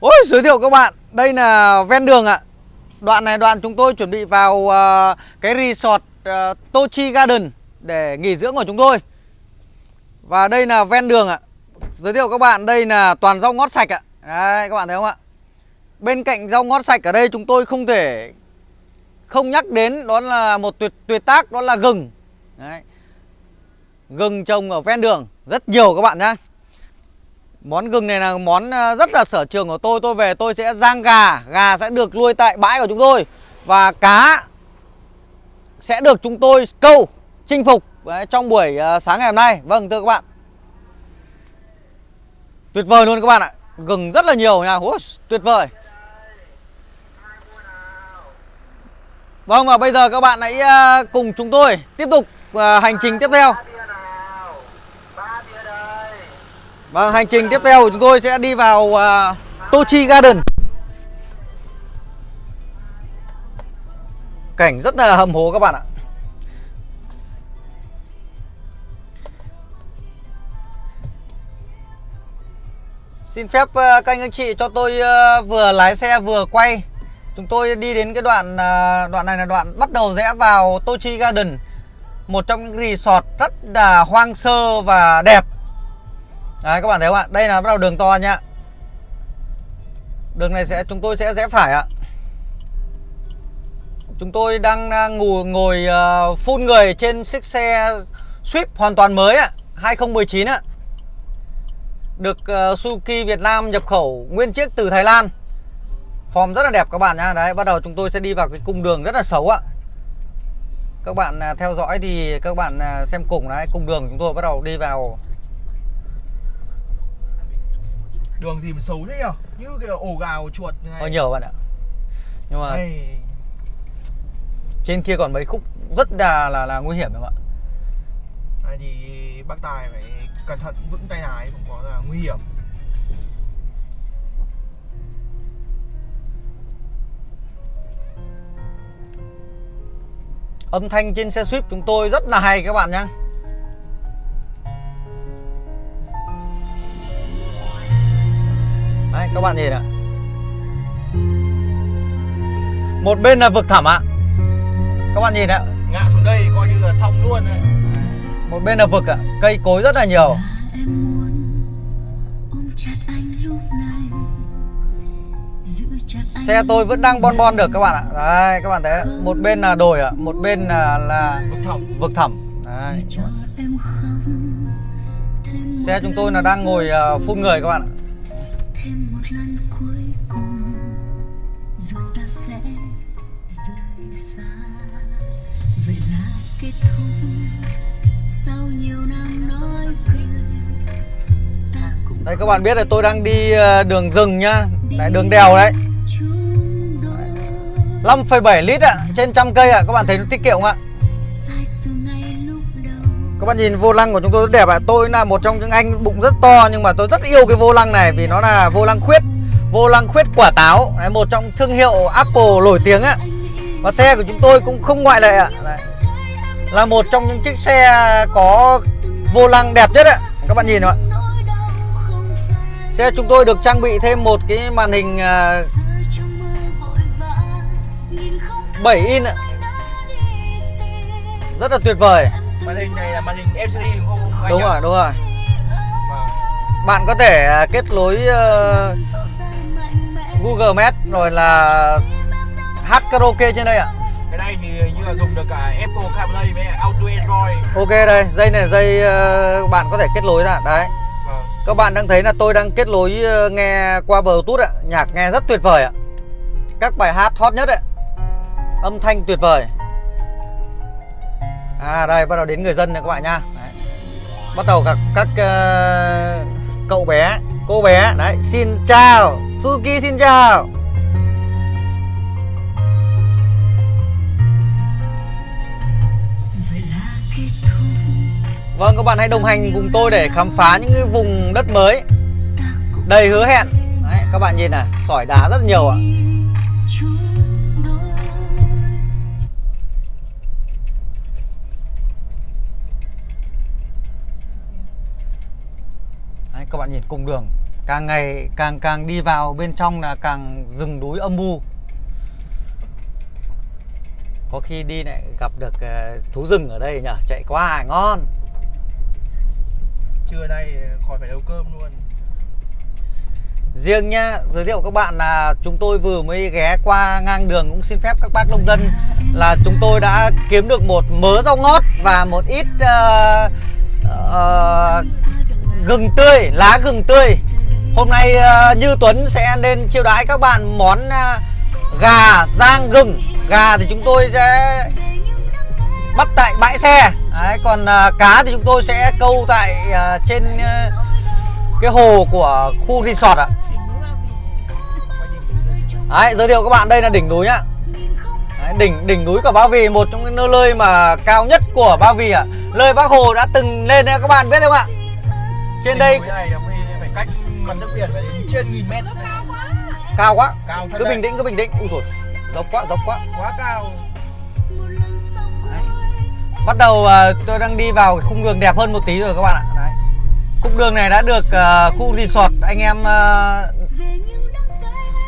Ôi giới thiệu các bạn. Đây là ven đường ạ. Đoạn này đoạn chúng tôi chuẩn bị vào uh, Cái resort uh, Tochi Garden Để nghỉ dưỡng của chúng tôi. Và đây là ven đường ạ. Giới thiệu các bạn đây là toàn rau ngót sạch ạ. Đấy, các bạn thấy không ạ? Bên cạnh rau ngót sạch ở đây chúng tôi không thể Không nhắc đến Đó là một tuyệt tuyệt tác Đó là gừng. Đấy. Gừng trồng ở ven đường. Rất nhiều các bạn nhá. Món gừng này là món ờ, rất là sở trường của tôi. Tôi về tôi sẽ rang gà Gà sẽ được nuôi tại bãi của chúng tôi Và cá sẽ được chúng tôi câu chinh phục Đấy, trong buổi ờ, sáng ngày hôm nay. Vâng thưa các bạn. Tuyệt vời luôn các bạn ạ. Gừng rất là nhiều nha. Ủa, Tuyệt vời. Vâng và bây giờ các bạn hãy ờ, cùng chúng tôi Tiếp tục hành trình tiếp theo. Vâng, hành trình tiếp theo của chúng tôi sẽ đi vào uh, Tochi Garden. Cảnh rất là hầm hố các bạn ạ. Xin phép uh, các anh anh chị cho tôi uh, vừa lái xe vừa quay. Chúng tôi đi đến cái đoạn uh, đoạn này là đoạn bắt đầu rẽ vào Tochi Garden Một trong những resort rất là hoang sơ và đẹp. Đấy các bạn thấy không ạ? Đây là bắt đầu đường to nhá Đường này sẽ chúng tôi sẽ rẽ phải ạ. Chúng tôi đang, à, đang ngồi, ngồi uh, phun người trên chiếc xe Swift hoàn toàn mới ạ 2019 ạ. Được uh, Suzuki Việt Nam nhập khẩu nguyên chiếc từ Thái Lan. Form rất là đẹp các bạn nhá. Đấy bắt đầu chúng tôi sẽ đi vào cái cung đường rất là xấu ạ. Các bạn uh, theo dõi thì các bạn uh, xem cùng. Đấy Cung đường chúng tôi bắt đầu đi vào Đường gì mà xấu thế nhở? Như kiểu ổ gào chuột như này. Hơi nhiều bạn ạ. Nhưng mà Đây. trên kia còn mấy khúc rất là là, là nguy hiểm em ạ. Đây thì bác Tài phải cẩn thận vững tay lái không có là nguy hiểm. Âm thanh trên xe Swift chúng tôi rất là hay các bạn nhé Đấy các bạn nhìn ạ. Một bên là vực thẳm ạ. Các bạn nhìn ạ. Ngã xuống đây coi như là xong luôn đấy. Một bên là vực ạ. Cây cối rất là nhiều. Em muốn ôm chặt anh lúc này. Giữ chặt anh Xe tôi vẫn đang bon bon được các bạn ạ. Đấy các bạn thấy. Một bên là đồi ạ. Một bên là, là Vực thẳm. vực thẳm. Đấy. Xe chúng tôi là đang ngồi uh, phun người các bạn ạ thêm một lần cuối cùng rồi ta sẽ rời xa. Vậy là kết thúc. Sau nhiều năm nói cười ta cũng Đây các bạn biết là tôi đang đi ờ, đường rừng nhá. Đấy đường đèo đấy. chung đôi. 5,7 lít ạ Trên trăm cây ạ. Các bạn thấy nó tiết kiệm không ạ các bạn nhìn vô lăng của chúng tôi rất đẹp ạ. Tôi là một trong những anh bụng rất to Nhưng mà tôi rất yêu cái vô lăng này Vì nó là vô lăng khuyết Vô lăng khuyết quả táo. Đấy, Một trong thương hiệu Apple nổi tiếng ạ. Và xe của chúng tôi cũng không ngoại lệ ạ. Đấy. Là một trong những chiếc xe có vô lăng đẹp nhất ạ. Các bạn nhìn ạ. Xe chúng tôi được trang bị thêm một cái màn hình à, 7 in ạ. Rất là tuyệt vời. Màn hình này là màn hình LCD đúng không anh Đúng nhỉ? rồi, đúng rồi Vâng. Bạn có thể à, kết nối ờ, Google Maps rồi là hát karaoke trên đây ạ. Cái này thì như là dùng được cả Apple CarPlay với Auto Android Ok đây, dây này dây ờ, bạn có thể kết nối ra. Đấy. Vâng. Các bạn đang thấy là tôi đang kết nối ờ, nghe qua Bluetooth ạ. Nhạc nghe rất tuyệt vời ạ. Các bài hát hot nhất ạ. Âm thanh tuyệt vời. À đây bắt đầu đến người dân này các bạn nha. Đấy. Bắt đầu các các uh, cậu bé, cô bé đấy, xin chào, Suki xin chào. Vâng các bạn hãy đồng hành cùng tôi để khám phá những cái vùng đất mới đầy hứa hẹn. Đấy, các bạn nhìn này, sỏi đá rất nhiều ạ. Các bạn nhìn cùng đường. Càng ngày càng càng đi vào bên trong là càng rừng núi âm u. Có khi đi lại gặp được ờ, thú rừng ở đây nhở? Chạy qua ngon. Trưa nay khỏi phải nấu cơm luôn. Riêng nhá giới thiệu các bạn là chúng tôi vừa mới ghé qua ngang đường cũng xin phép các bác nông dân là chúng tôi đã kiếm được một mớ rau ngót và một ít ờ, ờ, gừng tươi lá gừng tươi. Hôm nay uh, như Tuấn sẽ lên chiêu đãi các bạn món uh, gà rang gừng. Gà thì chúng tôi sẽ bắt tại bãi xe. Đấy, còn uh, cá thì chúng tôi sẽ câu tại uh, trên uh, cái hồ của khu resort ạ. Đấy, giới thiệu các bạn đây là đỉnh núi nhá Đấy, đỉnh đỉnh núi của Ba Vì một trong những nơi mà cao nhất của Ba Vì ạ. Lời Bác Hồ đã từng lên đấy các bạn biết không ạ? Trên đây này phải, cách mặt nước biển phải đến trên nghìn mét. Cao quá. Cao cứ bình tĩnh cứ bình tĩnh. Ui rồi dốc quá dốc quá. Quá cao. Đấy. bắt đầu à, tôi đang đi vào khung đường đẹp hơn một tí rồi các bạn ạ. Đấy. khung đường này đã được à, khu resort anh em à,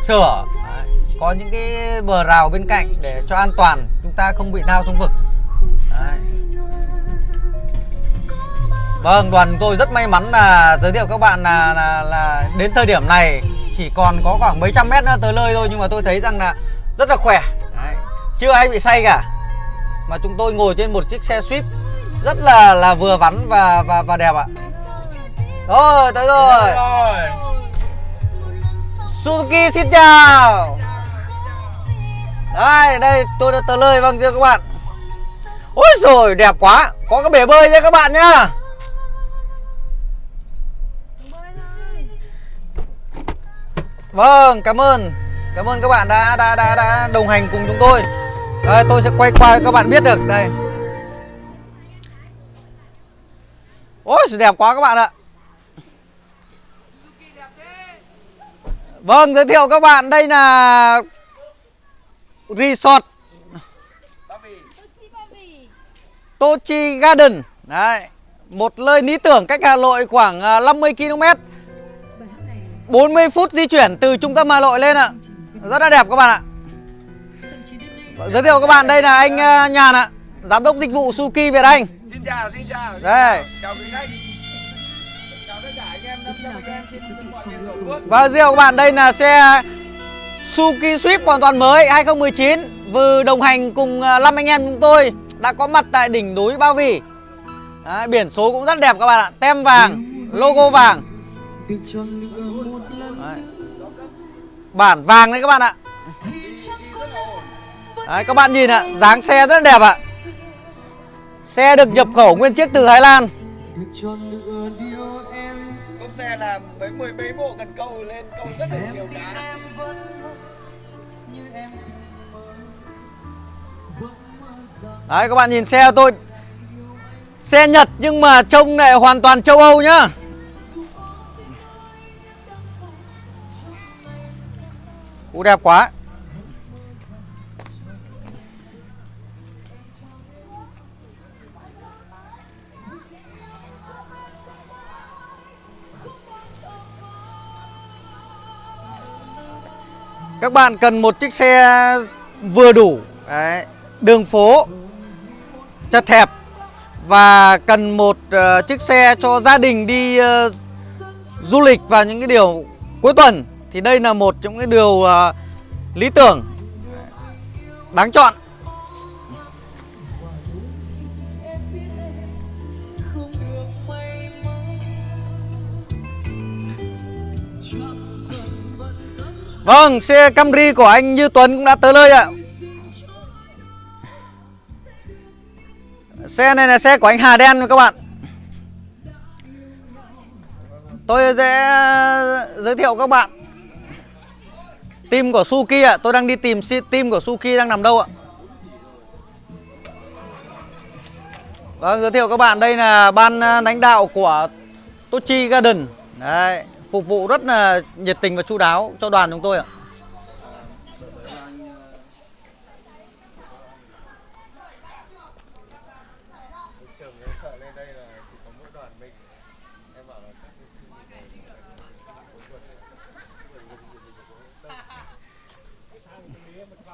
sửa. Đấy. có những cái bờ rào bên cạnh để cho an toàn chúng ta không bị lao trong vực. Đấy. Vâng, đoàn tôi rất may mắn là giới thiệu các bạn là, là là đến thời điểm này chỉ còn có khoảng mấy trăm mét nữa tới nơi thôi nhưng mà tôi thấy rằng là rất là khỏe. Đấy. Chưa ai bị say cả. Mà chúng tôi ngồi trên một chiếc xe Swift rất là là vừa vắn và và và đẹp ạ. Rồi, tới rồi. Rồi Suzuki xin chào Đây, đây tôi đã tới nơi vâng thưa các bạn Ôi rồi đẹp quá Có cái bể bơi nha các bạn nhá Vâng, cảm ơn. Cảm ơn các bạn đã đã đã, đã đồng hành cùng chúng tôi. Đây, Tôi sẽ quay qua các bạn biết được. Đây. Ôi đẹp quá các bạn ạ. Vâng, giới thiệu các bạn. Đây là Resort. Tochi Garden. Đấy, một nơi lý tưởng cách Hà Nội khoảng à, 50 km 40 phút di chuyển từ trung tâm Hà Nội lên ạ Rất là đẹp các bạn ạ Giới thiệu các bạn đây là anh à, Nhàn ạ Giám đốc dịch vụ Suki Việt Anh Xin chào, xin chào Đây. chào. Quý khách Chào tất cả anh em, năm trăm anh em trên mọi miền Tổ quốc Và giới thiệu các bạn đây là xe Suki Swift hoàn toàn mới 2019 Vừa đồng hành cùng à, năm anh em chúng tôi Đã có mặt tại đỉnh núi Ba Vì Đấy, Biển số cũng rất đẹp các bạn ạ Tem vàng, logo vàng. Bản vàng đấy các bạn ạ. Đấy, các bạn nhìn ạ dáng xe rất đẹp ạ. Xe được nhập khẩu nguyên chiếc từ Thái Lan. Cốp xe là mấy mười mấy bộ cần câu lên câu rất là nhiều cá Đấy các bạn nhìn xe tôi. Xe Nhật nhưng mà trông lại hoàn toàn châu Âu nhá Cú đẹp quá. Các bạn cần một chiếc xe vừa đủ Đấy, Đường phố chật hẹp Và cần một uh, chiếc xe cho gia đình đi uh, du lịch vào những cái điều cuối tuần. Thì đây là một trong cái điều uh, lý tưởng Đáng chọn. Vâng, xe Camry của anh Như Tuấn cũng đã tới nơi ạ. Xe này là xe của anh Hà Đen các bạn. Tôi sẽ giới thiệu các bạn. Team của Suki ạ. Tôi đang đi tìm team của Suki đang nằm đâu ạ? Vâng, giới thiệu các bạn. Đây là ban à, lãnh đạo của Tochi Garden. Đấy, phục vụ rất là nhiệt tình và chu đáo cho đoàn chúng tôi ạ Trường em sợ lên đây là chỉ có mỗi đoàn mình Em bảo là các cái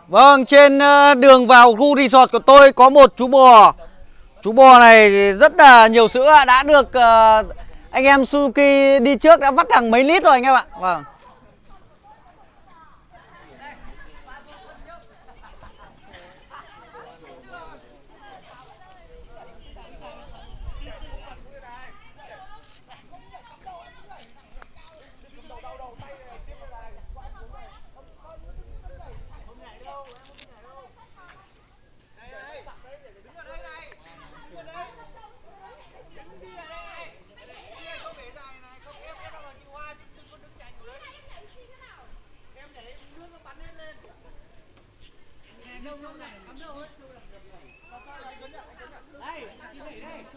Vâng, trên ờ, đường vào khu resort của tôi có một chú bò. Chú bò này rất là nhiều sữa đã được ờ, anh em Suzuki đi trước đã vắt hàng mấy lít rồi anh em ạ. Vâng.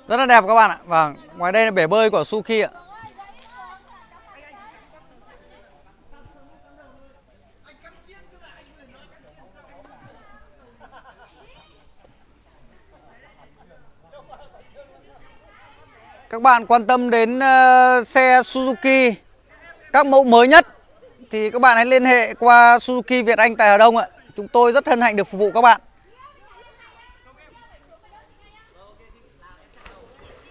Rất là đẹp các bạn ạ. Vâng, ngoài đây là bể bơi của Suki ạ. Các bạn quan tâm đến ờ, xe Suzuki các mẫu mới nhất thì các bạn hãy liên hệ qua Suzuki Việt Anh tại Hà Đông ạ. Chúng tôi rất hân hạnh được phục vụ các bạn.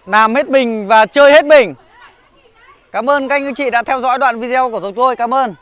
Làm hết mình và chơi hết mình. Cảm ơn các anh chị đã theo dõi đoạn video của chúng tôi. Cảm ơn.